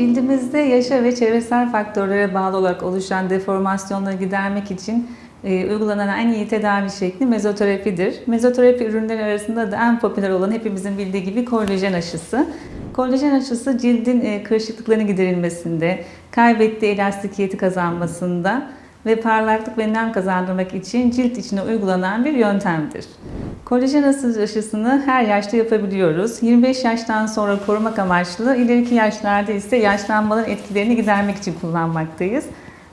Cildimizde yaşa ve çevresel faktörlere bağlı olarak oluşan deformasyonları gidermek için e, uygulanan en iyi tedavi şekli mezoterapidir. Mezoterapi ürünleri arasında da en popüler olan hepimizin bildiği gibi kolajen aşısı. Kolajen aşısı cildin e, kırışıklıklarını giderilmesinde, kaybettiği elastikiyeti kazanmasında ve parlaklık ve nem kazandırmak için cilt içine uygulanan bir yöntemdir. Kolajen aşısını her yaşta yapabiliyoruz. 25 yaştan sonra korumak amaçlı, ileriki yaşlarda ise yaşlanmanın etkilerini gidermek için kullanmaktayız.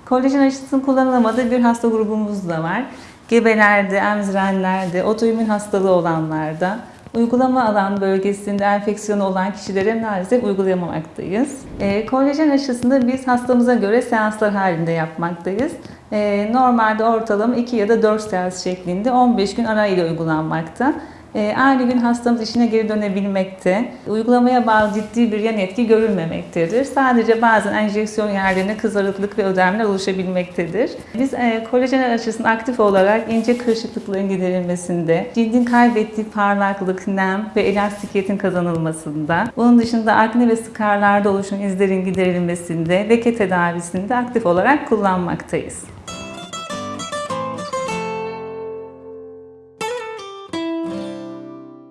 Kolajen aşısının kullanılamadığı bir hasta grubumuz da var. Gebelerde, emzirenlerde, otoimmün hastalığı olanlarda, uygulama alan bölgesinde enfeksiyonu olan kişilere maalesef uygulayamamaktayız. E, kolajen aşısını biz hastamıza göre seanslar halinde yapmaktayız. E, normalde ortalama 2 ya da 4 seans şeklinde 15 gün arayla uygulanmakta. E, aynı gün hastamız işine geri dönebilmekte. Uygulamaya bağlı ciddi bir yan etki görülmemektedir. Sadece bazen enjeksiyon yerlerine kızarıklık ve ödemler oluşabilmektedir. Biz e, kolajen aşısını aktif olarak ince kırışıklıkların giderilmesinde, cildin kaybettiği parlaklık, nem ve elastikiyetin kazanılmasında, bunun dışında akne ve skarlarda oluşan izlerin giderilmesinde, leke tedavisinde aktif olarak kullanmaktayız.